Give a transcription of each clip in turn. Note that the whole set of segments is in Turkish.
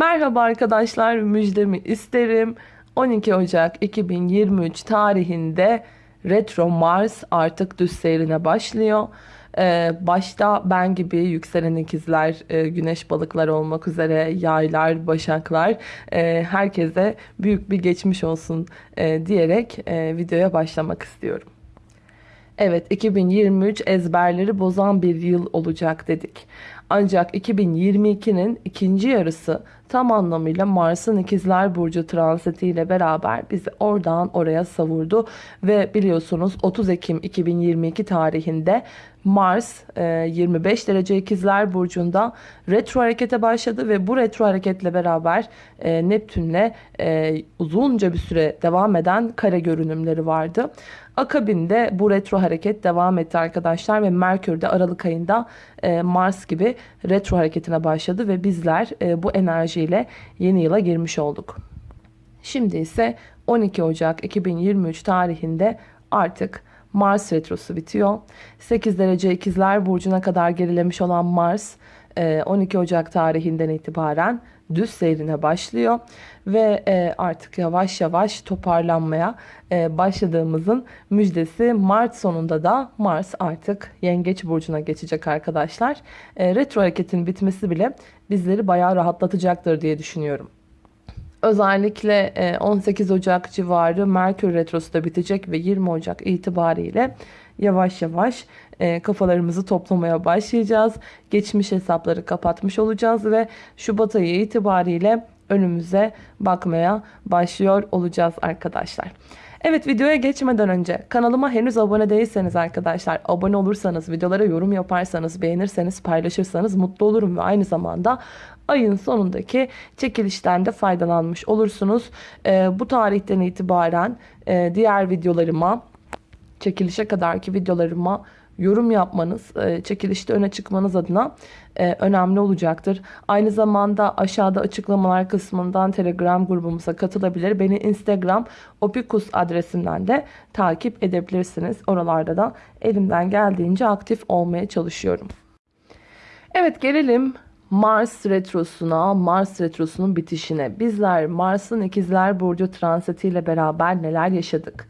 Merhaba arkadaşlar müjdemi isterim. 12 Ocak 2023 tarihinde Retro Mars artık düz seyrine başlıyor. Ee, başta ben gibi yükselen ikizler, e, güneş balıklar olmak üzere yaylar, başaklar e, herkese büyük bir geçmiş olsun e, diyerek e, videoya başlamak istiyorum. Evet 2023 ezberleri bozan bir yıl olacak dedik. Ancak 2022'nin ikinci yarısı tam anlamıyla Mars'ın ikizler burcu transiti ile beraber bizi oradan oraya savurdu. Ve biliyorsunuz 30 Ekim 2022 tarihinde Mars 25 e, derece ikizler burcunda retro harekete başladı ve bu retro hareketle beraber e, Neptün'le e, uzunca bir süre devam eden kare görünümleri vardı. Akabinde bu retro hareket devam etti arkadaşlar ve Merkür de Aralık ayında Mars gibi retro hareketine başladı ve bizler bu enerjiyle yeni yıla girmiş olduk. Şimdi ise 12 Ocak 2023 tarihinde artık Mars retrosu bitiyor. 8 derece ikizler burcuna kadar gerilemiş olan Mars 12 e, Ocak tarihinden itibaren düz seyrine başlıyor ve e, artık yavaş yavaş toparlanmaya e, başladığımızın müjdesi Mart sonunda da Mars artık Yengeç burcuna geçecek arkadaşlar. Retro hareketin bitmesi bile bizleri bayağı rahatlatacaktır diye düşünüyorum. Özellikle 18 e, Ocak civarı Merkür Retrosu da bitecek ve 20 Ocak itibariyle yavaş yavaş e, kafalarımızı toplamaya başlayacağız. Geçmiş hesapları kapatmış olacağız ve Şubat ayı itibariyle önümüze bakmaya başlıyor olacağız arkadaşlar. Evet videoya geçmeden önce kanalıma henüz abone değilseniz arkadaşlar abone olursanız videolara yorum yaparsanız beğenirseniz paylaşırsanız mutlu olurum ve aynı zamanda ayın sonundaki çekilişten de faydalanmış olursunuz. E, bu tarihten itibaren e, diğer videolarıma çekilişe kadarki videolarıma yorum yapmanız, e, çekilişte öne çıkmanız adına e, önemli olacaktır. Aynı zamanda aşağıda açıklamalar kısmından Telegram grubumuza katılabilir. Beni Instagram opikus adresinden de takip edebilirsiniz. Oralarda da elimden geldiğince aktif olmaya çalışıyorum. Evet gelelim Mars retrosuna, Mars retrosunun bitişine. Bizler Mars'ın ikizler burcu transitiyle beraber neler yaşadık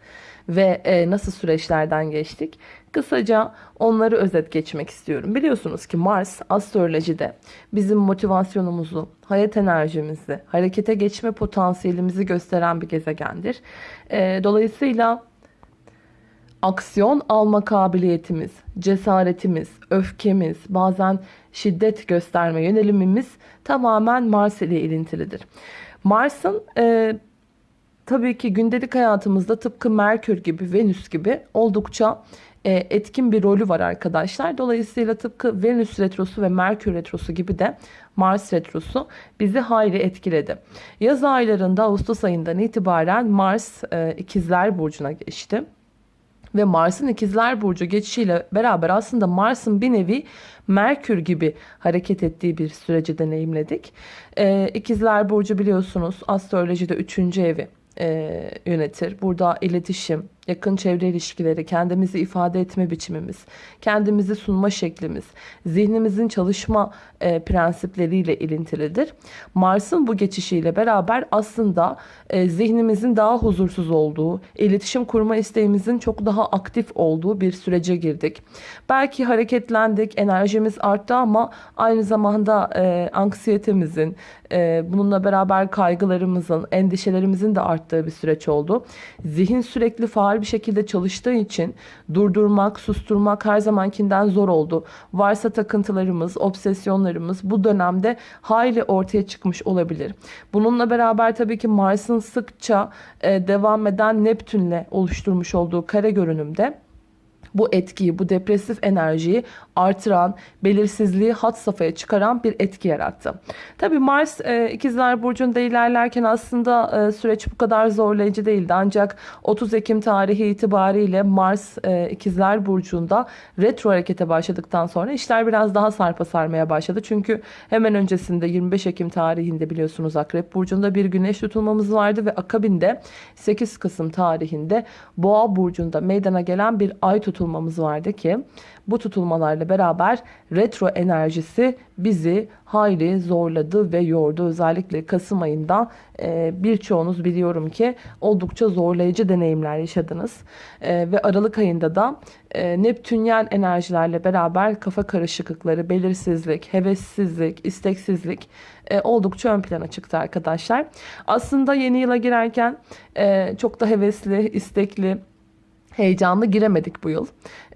ve e, nasıl süreçlerden geçtik? Kısaca onları özet geçmek istiyorum. Biliyorsunuz ki Mars astrolojide bizim motivasyonumuzu, hayat enerjimizi, harekete geçme potansiyelimizi gösteren bir gezegendir. E, dolayısıyla aksiyon alma kabiliyetimiz, cesaretimiz, öfkemiz, bazen şiddet gösterme yönelimimiz tamamen Mars ile ilintilidir. Mars'ın e, tabii ki gündelik hayatımızda tıpkı Merkür gibi, Venüs gibi oldukça e, etkin bir rolü var arkadaşlar. Dolayısıyla tıpkı Venüs retrosu ve Merkür retrosu gibi de Mars retrosu bizi hayli etkiledi. Yaz aylarında Ağustos ayından itibaren Mars e, ikizler burcuna geçti ve Mars'ın ikizler burcu geçişiyle beraber aslında Mars'ın bir nevi Merkür gibi hareket ettiği bir süreci deneyimledik. Ee, ikizler burcu biliyorsunuz astrolojide 3. evi e, yönetir. Burada iletişim, yakın çevre ilişkileri, kendimizi ifade etme biçimimiz, kendimizi sunma şeklimiz, zihnimizin çalışma e, prensipleriyle ilintilidir. Mars'ın bu geçişiyle beraber aslında e, zihnimizin daha huzursuz olduğu, iletişim kurma isteğimizin çok daha aktif olduğu bir sürece girdik. Belki hareketlendik, enerjimiz arttı ama aynı zamanda e, anksiyetemizin, e, bununla beraber kaygılarımızın, endişelerimizin de arttığı bir süreç oldu. Zihin sürekli faal bir şekilde çalıştığı için durdurmak, susturmak her zamankinden zor oldu. Varsa takıntılarımız, obsesyonlarımız bu dönemde hayli ortaya çıkmış olabilir. Bununla beraber tabii ki Mars'ın sıkça e, devam eden Neptün'le oluşturmuş olduğu kare görünümde bu etkiyi, bu depresif enerjiyi artıran, belirsizliği hat safhaya çıkaran bir etki yarattı. Tabi Mars e, ikizler burcunda ilerlerken aslında e, süreç bu kadar zorlayıcı değildi. Ancak 30 Ekim tarihi itibariyle Mars e, ikizler burcunda retro harekete başladıktan sonra işler biraz daha sarpa sarmaya başladı. Çünkü hemen öncesinde 25 Ekim tarihinde biliyorsunuz Akrep burcunda bir güneş tutulmamız vardı ve akabinde 8 Kasım tarihinde Boğa burcunda meydana gelen bir ay tutulmamız vardı ki bu tutulmalarla beraber retro enerjisi bizi hayli zorladı ve yordu. Özellikle Kasım ayında e, birçoğunuz biliyorum ki oldukça zorlayıcı deneyimler yaşadınız. E, ve Aralık ayında da e, Neptünyel enerjilerle beraber kafa karışıklıkları, belirsizlik, hevessizlik, isteksizlik e, oldukça ön plana çıktı arkadaşlar. Aslında yeni yıla girerken e, çok da hevesli, istekli, heyecanlı giremedik bu yıl.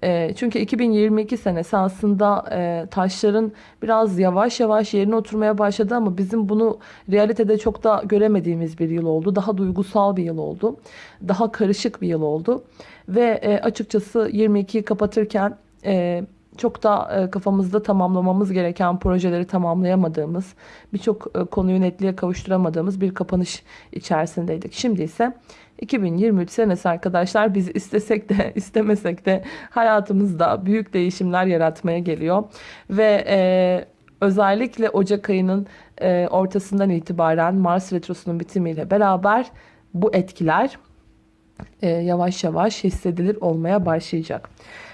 E, çünkü 2022 senesi aslında e, taşların biraz yavaş yavaş yerine oturmaya başladı ama bizim bunu realitede çok da göremediğimiz bir yıl oldu. Daha duygusal bir yıl oldu. Daha karışık bir yıl oldu. Ve e, açıkçası 22'yi kapatırken e, çok da kafamızda tamamlamamız gereken projeleri tamamlayamadığımız, birçok konuyu netliğe kavuşturamadığımız bir kapanış içerisindeydik. Şimdi ise 2023 senesi arkadaşlar biz istesek de istemesek de hayatımızda büyük değişimler yaratmaya geliyor. Ve e, özellikle Ocak ayının e, ortasından itibaren Mars Retrosu'nun bitimiyle beraber bu etkiler e, yavaş yavaş hissedilir olmaya başlayacak.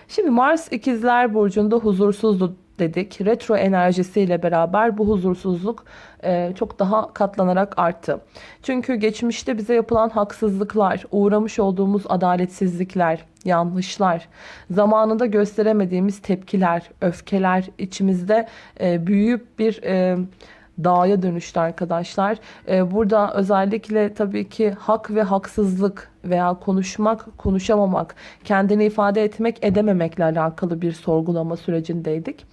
Şimdi Mars ikizler burcunda huzursuzdu dedik. Retro enerjisiyle beraber bu huzursuzluk e, çok daha katlanarak arttı. Çünkü geçmişte bize yapılan haksızlıklar, uğramış olduğumuz adaletsizlikler, yanlışlar, zamanında gösteremediğimiz tepkiler, öfkeler içimizde e, büyüyüp bir... E, dağa dönüştü arkadaşlar. Ee, burada özellikle tabii ki hak ve haksızlık veya konuşmak, konuşamamak, kendini ifade etmek, edememekle alakalı bir sorgulama sürecindeydik.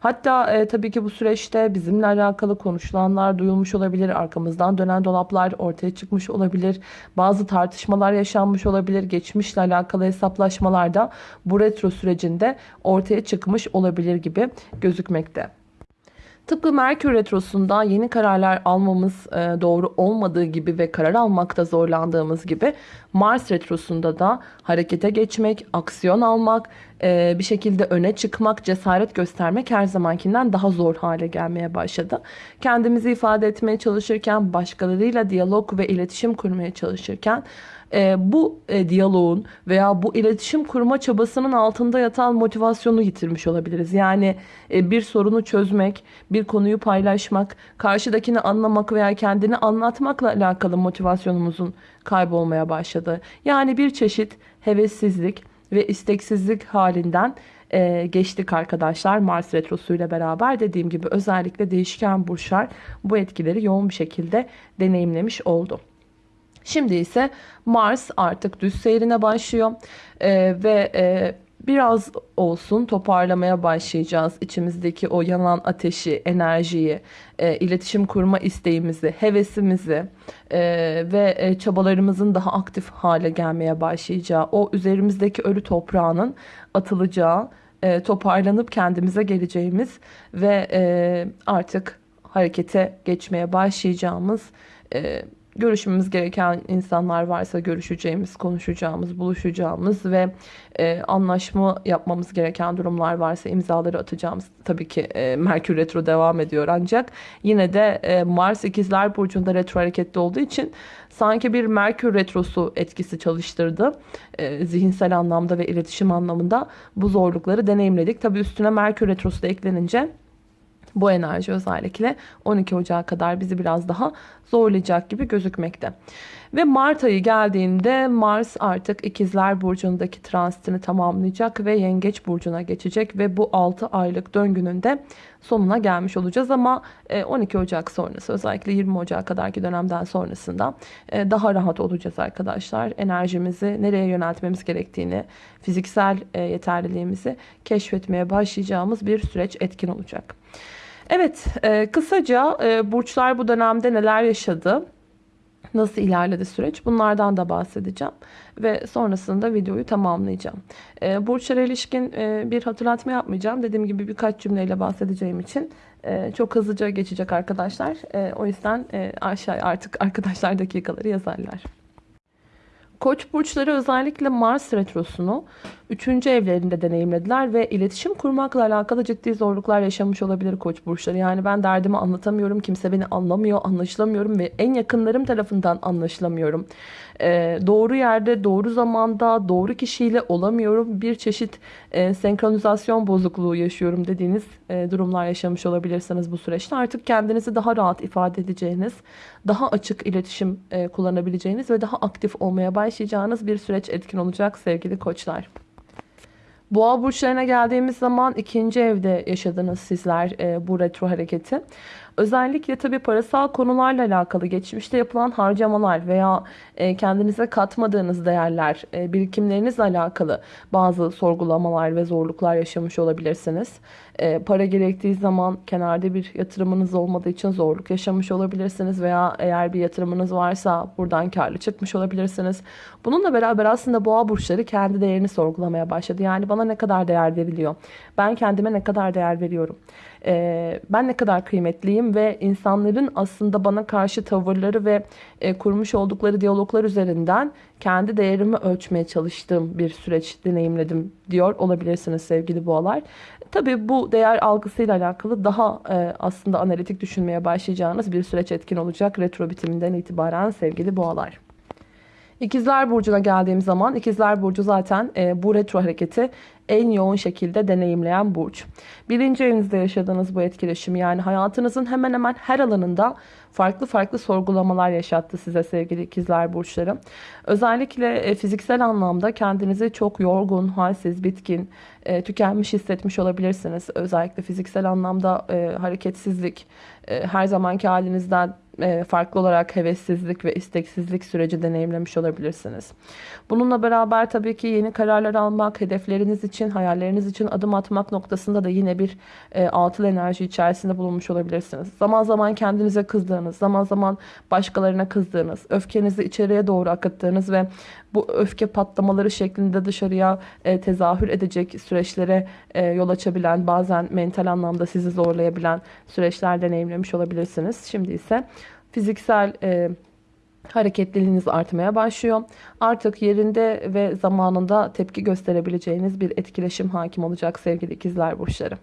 Hatta e, tabii ki bu süreçte bizimle alakalı konuşulanlar duyulmuş olabilir. Arkamızdan dönen dolaplar ortaya çıkmış olabilir. Bazı tartışmalar yaşanmış olabilir. Geçmişle alakalı hesaplaşmalar da bu retro sürecinde ortaya çıkmış olabilir gibi gözükmekte. Tıpkı Merkür Retrosu'nda yeni kararlar almamız e, doğru olmadığı gibi ve karar almakta zorlandığımız gibi Mars Retrosu'nda da harekete geçmek, aksiyon almak, e, bir şekilde öne çıkmak, cesaret göstermek her zamankinden daha zor hale gelmeye başladı. Kendimizi ifade etmeye çalışırken, başkalarıyla diyalog ve iletişim kurmaya çalışırken e, bu e, diyaloğun veya bu iletişim kurma çabasının altında yatan motivasyonu yitirmiş olabiliriz. Yani e, bir sorunu çözmek, bir konuyu paylaşmak, karşıdakini anlamak veya kendini anlatmakla alakalı motivasyonumuzun kaybolmaya başladı. Yani bir çeşit hevessizlik ve isteksizlik halinden e, geçtik arkadaşlar Mars Retrosu ile beraber dediğim gibi özellikle değişken burçlar bu etkileri yoğun bir şekilde deneyimlemiş oldu. Şimdi ise Mars artık düz seyrine başlıyor ee, ve e, biraz olsun toparlamaya başlayacağız. İçimizdeki o yanan ateşi, enerjiyi, e, iletişim kurma isteğimizi, hevesimizi e, ve e, çabalarımızın daha aktif hale gelmeye başlayacağı, o üzerimizdeki ölü toprağının atılacağı, e, toparlanıp kendimize geleceğimiz ve e, artık harekete geçmeye başlayacağımız e, görüşmemiz gereken insanlar varsa görüşeceğimiz, konuşacağımız, buluşacağımız ve e, anlaşma yapmamız gereken durumlar varsa imzaları atacağımız. Tabii ki e, Merkür Retro devam ediyor ancak yine de e, Mars ikizler burcunda retro hareketli olduğu için sanki bir Merkür Retrosu etkisi çalıştırdı. E, zihinsel anlamda ve iletişim anlamında bu zorlukları deneyimledik. Tabii üstüne Merkür Retrosu da eklenince bu enerji özellikle 12 Ocağı kadar bizi biraz daha zorlayacak gibi gözükmekte. Ve Mart ayı geldiğinde Mars artık ikizler burcundaki transitini tamamlayacak ve yengeç burcuna geçecek ve bu 6 aylık döngünün de sonuna gelmiş olacağız ama 12 e, Ocak sonrası özellikle 20 Ocak kadarki dönemden sonrasında e, daha rahat olacağız arkadaşlar. Enerjimizi nereye yöneltmemiz gerektiğini, fiziksel e, yeterliliğimizi keşfetmeye başlayacağımız bir süreç etkin olacak. Evet, e, kısaca e, burçlar bu dönemde neler yaşadı, nasıl ilerledi süreç bunlardan da bahsedeceğim. Ve sonrasında videoyu tamamlayacağım. E, burçlara ilişkin e, bir hatırlatma yapmayacağım. Dediğim gibi birkaç cümleyle bahsedeceğim için e, çok hızlıca geçecek arkadaşlar. E, o yüzden e, aşağı artık arkadaşlar dakikaları yazarlar. Koç burçları özellikle Mars retrosunu 3. evlerinde deneyimlediler ve iletişim kurmakla alakalı ciddi zorluklar yaşamış olabilir koç burçları. Yani ben derdimi anlatamıyorum, kimse beni anlamıyor, anlaşılamıyorum ve en yakınlarım tarafından anlaşılamıyorum. E, doğru yerde, doğru zamanda, doğru kişiyle olamıyorum. Bir çeşit e, senkronizasyon bozukluğu yaşıyorum dediğiniz e, durumlar yaşamış olabilirsiniz bu süreçte. Artık kendinizi daha rahat ifade edeceğiniz, daha açık iletişim e, kullanabileceğiniz ve daha aktif olmaya başlayacağınız bir süreç etkin olacak sevgili koçlar. Boğa burçlarına geldiğimiz zaman ikinci evde yaşadınız sizler e, bu retro hareketi. Özellikle tabii parasal konularla alakalı geçmişte yapılan harcamalar veya e, kendinize katmadığınız değerler, e, birikimlerinizle alakalı bazı sorgulamalar ve zorluklar yaşamış olabilirsiniz. E, para gerektiği zaman kenarda bir yatırımınız olmadığı için zorluk yaşamış olabilirsiniz veya eğer bir yatırımınız varsa buradan karlı çıkmış olabilirsiniz. Bununla beraber aslında boğa burçları kendi değerini sorgulamaya başladı. Yani bana ne kadar değer veriliyor? Ben kendime ne kadar değer veriyorum? E, ben ne kadar kıymetliyim ve insanların aslında bana karşı tavırları ve e, kurmuş oldukları diyaloglar üzerinden kendi değerimi ölçmeye çalıştığım bir süreç deneyimledim diyor olabilirsiniz sevgili boğalar. Tabii bu değer algısıyla alakalı daha e, aslında analitik düşünmeye başlayacağınız bir süreç etkin olacak retro bitiminden itibaren sevgili boğalar. İkizler Burcu'na geldiğim zaman İkizler Burcu zaten e, bu retro hareketi en yoğun şekilde deneyimleyen burç. Birinci evinizde yaşadığınız bu etkileşim yani hayatınızın hemen hemen her alanında farklı farklı sorgulamalar yaşattı size sevgili ikizler burçları. Özellikle e, fiziksel anlamda kendinizi çok yorgun, halsiz, bitkin, e, tükenmiş hissetmiş olabilirsiniz. Özellikle fiziksel anlamda e, hareketsizlik, her zamanki halinizden farklı olarak hevessizlik ve isteksizlik süreci deneyimlemiş olabilirsiniz. Bununla beraber tabii ki yeni kararlar almak, hedefleriniz için, hayalleriniz için adım atmak noktasında da yine bir e, altıl enerji içerisinde bulunmuş olabilirsiniz. Zaman zaman kendinize kızdığınız, zaman zaman başkalarına kızdığınız, öfkenizi içeriye doğru akıttığınız ve bu öfke patlamaları şeklinde dışarıya e, tezahür edecek süreçlere e, yol açabilen, bazen mental anlamda sizi zorlayabilen süreçler deneyimlemiş olabilirsiniz. Şimdi ise fiziksel e, hareketliliğiniz artmaya başlıyor. Artık yerinde ve zamanında tepki gösterebileceğiniz bir etkileşim hakim olacak sevgili ikizler burçları.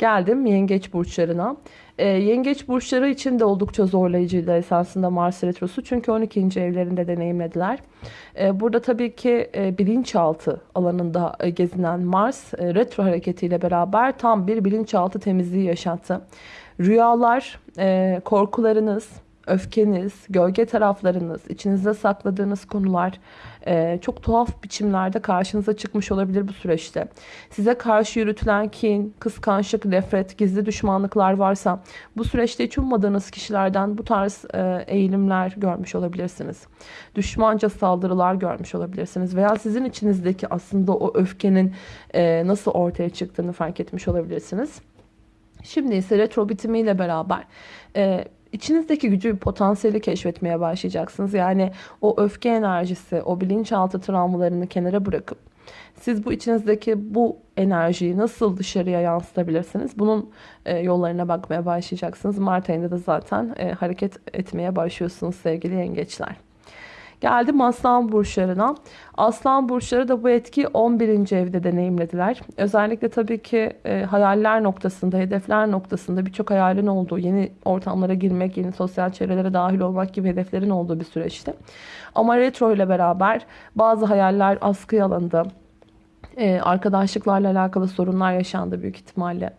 Geldim yengeç burçlarına. E, yengeç burçları için de oldukça zorlayıcıydı esasında Mars Retrosu. Çünkü 12. evlerinde deneyimlediler. E, burada tabii ki e, bilinçaltı alanında e, gezinen Mars e, retro hareketiyle beraber tam bir bilinçaltı temizliği yaşattı. Rüyalar, e, korkularınız, öfkeniz, gölge taraflarınız, içinizde sakladığınız konular e, çok tuhaf biçimlerde karşınıza çıkmış olabilir bu süreçte. Size karşı yürütülen kin, kıskançlık, nefret, gizli düşmanlıklar varsa bu süreçte hiç ummadığınız kişilerden bu tarz e, eğilimler görmüş olabilirsiniz. Düşmanca saldırılar görmüş olabilirsiniz veya sizin içinizdeki aslında o öfkenin e, nasıl ortaya çıktığını fark etmiş olabilirsiniz. Şimdi ise retro bitimiyle beraber e, içinizdeki gücü, potansiyeli keşfetmeye başlayacaksınız. Yani o öfke enerjisi, o bilinçaltı travmalarını kenara bırakıp siz bu içinizdeki bu enerjiyi nasıl dışarıya yansıtabilirsiniz? Bunun e, yollarına bakmaya başlayacaksınız. Mart ayında da zaten e, hareket etmeye başlıyorsunuz sevgili yengeçler. Geldim aslan burçlarına. Aslan burçları da bu etki 11. evde deneyimlediler. Özellikle tabii ki e, hayaller noktasında, hedefler noktasında birçok hayalin olduğu, yeni ortamlara girmek, yeni sosyal çevrelere dahil olmak gibi hedeflerin olduğu bir süreçti. Ama retro ile beraber bazı hayaller askıya alındı. Ee, arkadaşlıklarla alakalı sorunlar yaşandı büyük ihtimalle.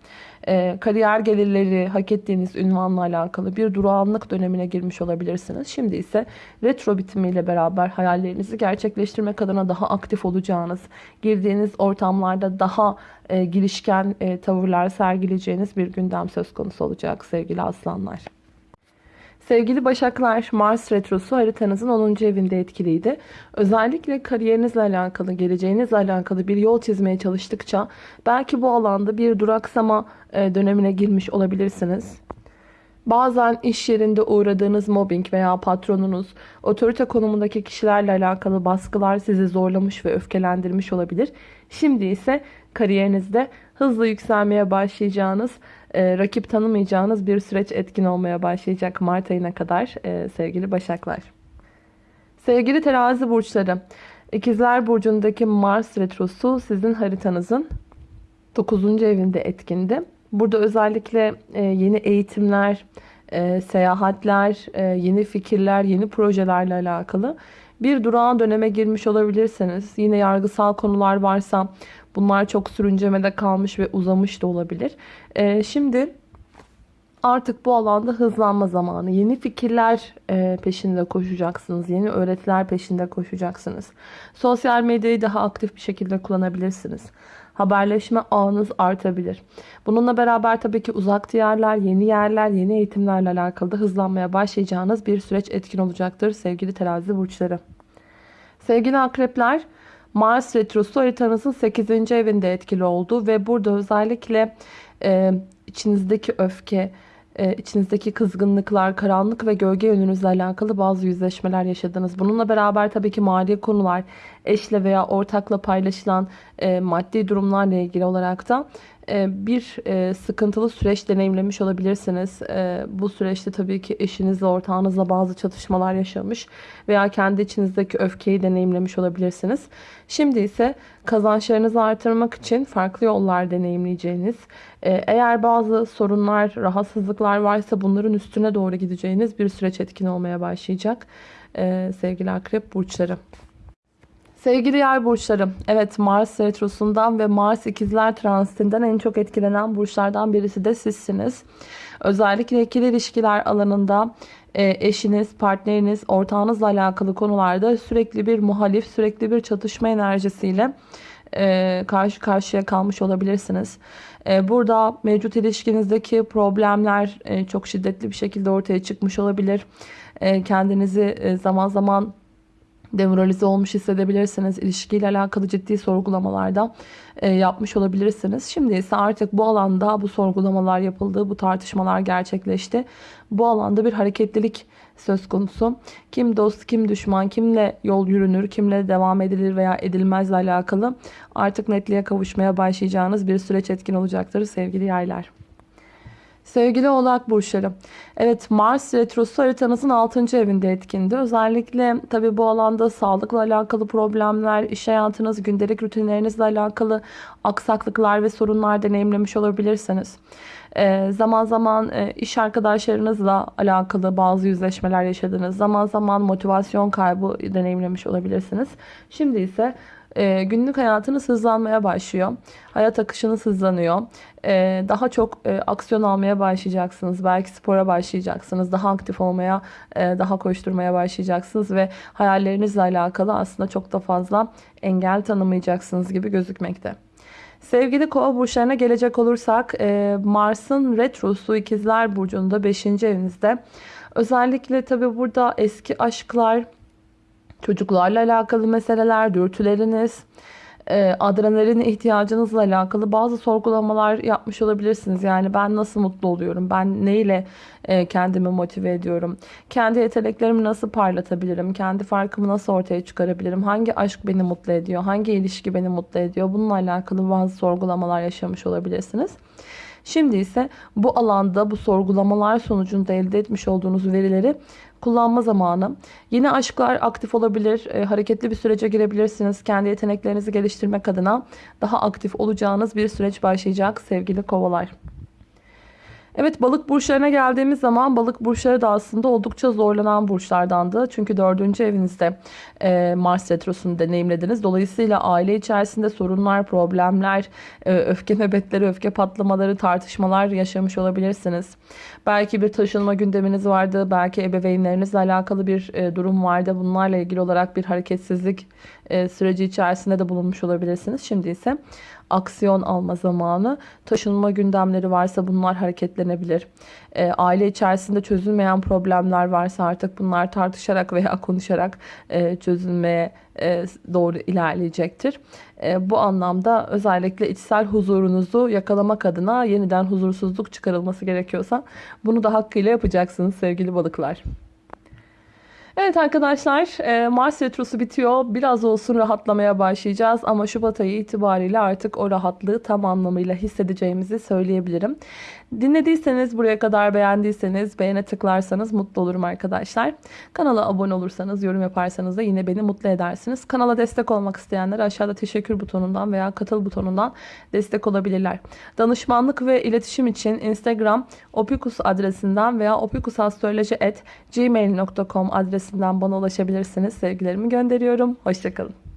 Ee, kariyer gelirleri, hak ettiğiniz ünvanla alakalı bir durağanlık dönemine girmiş olabilirsiniz. Şimdi ise retro bitimiyle beraber hayallerinizi gerçekleştirmek adına daha aktif olacağınız, girdiğiniz ortamlarda daha e, girişken e, tavırlar sergileyeceğiniz bir gündem söz konusu olacak sevgili aslanlar. Sevgili Başaklar, Mars Retrosu haritanızın 10. evinde etkiliydi. Özellikle kariyerinizle alakalı, geleceğinizle alakalı bir yol çizmeye çalıştıkça belki bu alanda bir duraksama e, dönemine girmiş olabilirsiniz. Bazen iş yerinde uğradığınız mobbing veya patronunuz, otorite konumundaki kişilerle alakalı baskılar sizi zorlamış ve öfkelendirmiş olabilir. Şimdi ise kariyerinizde hızlı yükselmeye başlayacağınız, e, rakip tanımayacağınız bir süreç etkin olmaya başlayacak Mart ayına kadar e, sevgili Başaklar. Sevgili terazi burçları, İkizler Burcu'ndaki Mars Retrosu sizin haritanızın 9. evinde etkindi. Burada özellikle e, yeni eğitimler, e, seyahatler, e, yeni fikirler, yeni projelerle alakalı bir durağan döneme girmiş olabilirsiniz. Yine yargısal konular varsa bunlar çok sürüncemede kalmış ve uzamış da olabilir. Ee, şimdi artık bu alanda hızlanma zamanı. Yeni fikirler e, peşinde koşacaksınız. Yeni öğretiler peşinde koşacaksınız. Sosyal medyayı daha aktif bir şekilde kullanabilirsiniz. Haberleşme ağınız artabilir. Bununla beraber tabii ki uzak diyarlar, yeni yerler, yeni eğitimlerle alakalı da hızlanmaya başlayacağınız bir süreç etkin olacaktır sevgili terazi burçları. Sevgili akrepler, Mars Retrosu haritanızın 8. evinde etkili oldu ve burada özellikle e, içinizdeki öfke, e, içinizdeki kızgınlıklar, karanlık ve gölge yönünüzle alakalı bazı yüzleşmeler yaşadınız. Bununla beraber tabii ki mali konular, eşle veya ortakla paylaşılan e, maddi durumlarla ilgili olarak da e, bir e, sıkıntılı süreç deneyimlemiş olabilirsiniz. E, bu süreçte tabii ki eşinizle, ortağınızla bazı çatışmalar yaşamış veya kendi içinizdeki öfkeyi deneyimlemiş olabilirsiniz. Şimdi ise kazançlarınızı artırmak için farklı yollar deneyimleyeceğiniz, eğer bazı sorunlar, rahatsızlıklar varsa bunların üstüne doğru gideceğiniz bir süreç etkin olmaya başlayacak sevgili akrep burçları. Sevgili yay burçları, evet Mars retrosundan ve Mars ikizler transitinden en çok etkilenen burçlardan birisi de sizsiniz. Özellikle ikili ilişkiler alanında e, eşiniz, partneriniz, ortağınızla alakalı konularda sürekli bir muhalif, sürekli bir çatışma enerjisiyle e, karşı karşıya kalmış olabilirsiniz. E, burada mevcut ilişkinizdeki problemler çok şiddetli bir şekilde ortaya çıkmış olabilir. Kendinizi zaman zaman demoralize olmuş hissedebilirsiniz. İlişkiyle alakalı ciddi sorgulamalarda e, yapmış olabilirsiniz. Şimdi ise artık bu alanda bu sorgulamalar yapıldı, bu tartışmalar gerçekleşti. Bu alanda bir hareketlilik söz konusu. Kim dost, kim düşman, kimle yol yürünür, kimle devam edilir veya edilmezle alakalı artık netliğe kavuşmaya başlayacağınız bir süreç etkin olacaktır sevgili yaylar. Sevgili oğlak burçları. Evet Mars retrosu haritanızın 6. evinde etkindi. Özellikle tabi bu alanda sağlıkla alakalı problemler, iş hayatınız, gündelik rutinlerinizle alakalı aksaklıklar ve sorunlar deneyimlemiş olabilirsiniz. Ee, zaman zaman e, iş arkadaşlarınızla alakalı bazı yüzleşmeler yaşadınız. Zaman zaman motivasyon kaybı deneyimlemiş olabilirsiniz. Şimdi ise e, günlük hayatınız hızlanmaya başlıyor. Hayat akışınız hızlanıyor. E, daha çok e, aksiyon almaya başlayacaksınız. Belki spora başlayacaksınız. Daha aktif olmaya, e, daha koşturmaya başlayacaksınız. Ve hayallerinizle alakalı aslında çok da fazla engel tanımayacaksınız gibi gözükmekte. Sevgili kova burçlarına gelecek olursak e, Mars'ın retrosu ikizler burcunda 5. evinizde. Özellikle tabi burada eski aşklar, çocuklarla alakalı meseleler, dürtüleriniz, e, adrenalin ihtiyacınızla alakalı bazı sorgulamalar yapmış olabilirsiniz. Yani ben nasıl mutlu oluyorum? Ben neyle e, kendimi motive ediyorum? Kendi yeteneklerimi nasıl parlatabilirim? Kendi farkımı nasıl ortaya çıkarabilirim? Hangi aşk beni mutlu ediyor? Hangi ilişki beni mutlu ediyor? Bununla alakalı bazı sorgulamalar yaşamış olabilirsiniz. Şimdi ise bu alanda bu sorgulamalar sonucunda elde etmiş olduğunuz verileri kullanma zamanı. Yeni aşklar aktif olabilir, e, hareketli bir sürece girebilirsiniz. Kendi yeteneklerinizi geliştirmek adına daha aktif olacağınız bir süreç başlayacak sevgili kovalar. Evet balık burçlarına geldiğimiz zaman balık burçları da aslında oldukça zorlanan burçlardandı. Çünkü dördüncü evinizde e, Mars retrosunu deneyimlediniz. Dolayısıyla aile içerisinde sorunlar, problemler, e, öfke nöbetleri, öfke patlamaları, tartışmalar yaşamış olabilirsiniz. Belki bir taşınma gündeminiz vardı. Belki ebeveynlerinizle alakalı bir e, durum vardı. Bunlarla ilgili olarak bir hareketsizlik e, süreci içerisinde de bulunmuş olabilirsiniz. Şimdi ise aksiyon alma zamanı. Taşınma gündemleri varsa bunlar hareketlenebilir. E, aile içerisinde çözülmeyen problemler varsa artık bunlar tartışarak veya konuşarak e, çözülmeye e, doğru ilerleyecektir. E, bu anlamda özellikle içsel huzurunuzu yakalamak adına yeniden huzursuzluk çıkarılması gerekiyorsa bunu da hakkıyla yapacaksınız sevgili balıklar. Evet arkadaşlar e, Mars Retrosu bitiyor. Biraz olsun rahatlamaya başlayacağız. Ama Şubat ayı itibariyle artık o rahatlığı tam anlamıyla hissedeceğimizi söyleyebilirim. Dinlediyseniz buraya kadar beğendiyseniz beğene tıklarsanız mutlu olurum arkadaşlar. Kanala abone olursanız yorum yaparsanız da yine beni mutlu edersiniz. Kanala destek olmak isteyenler aşağıda teşekkür butonundan veya katıl butonundan destek olabilirler. Danışmanlık ve iletişim için Instagram opikus adresinden veya opikusastroloji.gmail.com adresinden bana ulaşabilirsiniz. Sevgilerimi gönderiyorum. Hoşçakalın.